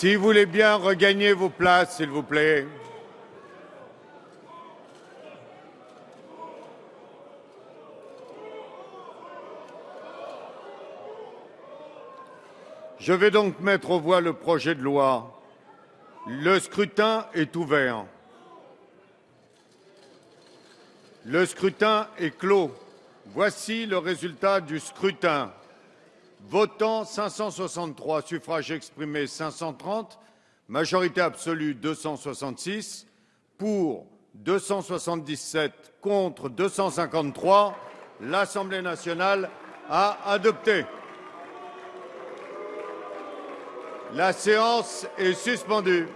Si vous voulez bien regagner vos places, s'il vous plaît. Je vais donc mettre aux voix le projet de loi. Le scrutin est ouvert. Le scrutin est clos. Voici le résultat du scrutin. Votant 563, suffrages exprimés 530, majorité absolue 266, pour 277, contre 253, l'Assemblée nationale a adopté. La séance est suspendue.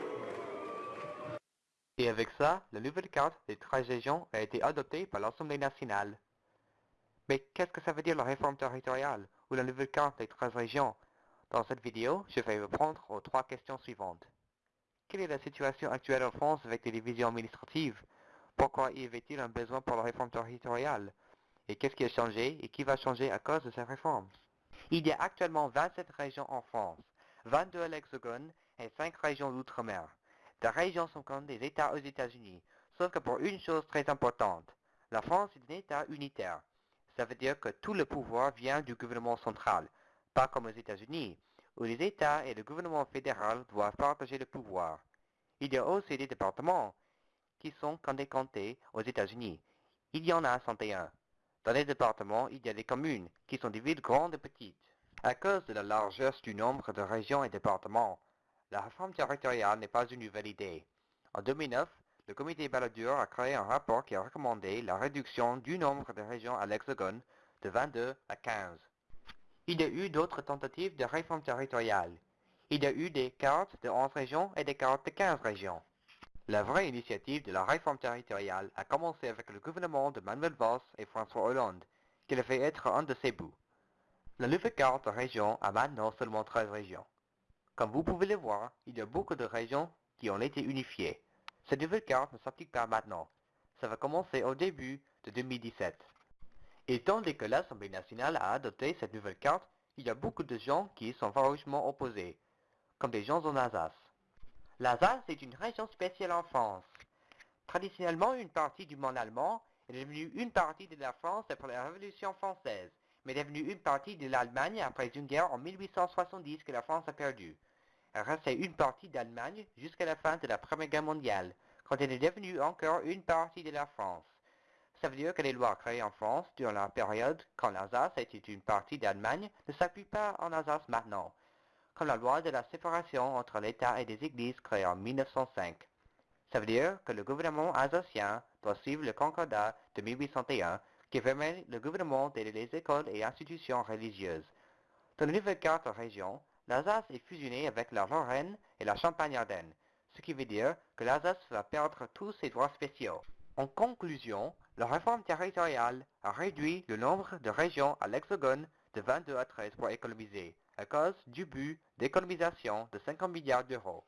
Et avec ça, la nouvelle carte des 13 régions a été adoptée par l'Assemblée nationale. Mais qu'est-ce que ça veut dire la réforme territoriale? Ou la nouvelle carte des 13 régions Dans cette vidéo, je vais répondre aux trois questions suivantes. Quelle est la situation actuelle en France avec les divisions administratives? Pourquoi y avait-il un besoin pour la réforme territoriale? Et qu'est-ce qui a changé? Et qui va changer à cause de cette réforme? Il y a actuellement 27 régions en France, 22 à l'Hexagone et 5 régions d'outre-mer. Les régions sont comme des États aux États-Unis, sauf que pour une chose très importante, la France est un État unitaire. Ça veut dire que tout le pouvoir vient du gouvernement central, pas comme aux États-Unis, où les États et le gouvernement fédéral doivent partager le pouvoir. Il y a aussi des départements qui sont comtés aux États-Unis. Il y en a 101. Dans les départements, il y a des communes qui sont des villes grandes et petites. À cause de la largesse du nombre de régions et départements, la réforme territoriale n'est pas une nouvelle idée. En 2009, le comité Balladur a créé un rapport qui a recommandé la réduction du nombre de régions à l'Hexagone de 22 à 15. Il y a eu d'autres tentatives de réforme territoriale. Il y a eu des cartes de 11 régions et des cartes de 15 régions. La vraie initiative de la réforme territoriale a commencé avec le gouvernement de Manuel Valls et François Hollande, qui devait être un de ses bouts. La nouvelle carte de région a maintenant seulement 13 régions. Comme vous pouvez le voir, il y a beaucoup de régions qui ont été unifiées. Cette nouvelle carte ne s'applique pas maintenant. Ça va commencer au début de 2017. Étant donné que l'Assemblée nationale a adopté cette nouvelle carte, il y a beaucoup de gens qui sont farouchement opposés, comme des gens en Alsace. L'Alsace est une région spéciale en France. Traditionnellement une partie du monde allemand, est devenue une partie de la France après la Révolution française mais devenue une partie de l'Allemagne après une guerre en 1870 que la France a perdue. Restait une partie d'Allemagne jusqu'à la fin de la Première Guerre mondiale, quand elle est devenue encore une partie de la France. Ça veut dire que les lois créées en France durant la période quand l'Alsace était une partie d'Allemagne ne s'appuient pas en Alsace maintenant, comme la loi de la séparation entre l'État et des églises créée en 1905. Ça veut dire que le gouvernement alsacien doit suivre le concordat de 1801 qui permet le gouvernement d'aider les écoles et institutions religieuses. Dans la nouvelle carte région, l'Alsace est fusionnée avec la Lorraine et la Champagne-Ardenne, ce qui veut dire que l'Alsace va perdre tous ses droits spéciaux. En conclusion, la réforme territoriale a réduit le nombre de régions à l'Hexagone de 22 à 13 pour économiser, à cause du but d'économisation de 50 milliards d'euros.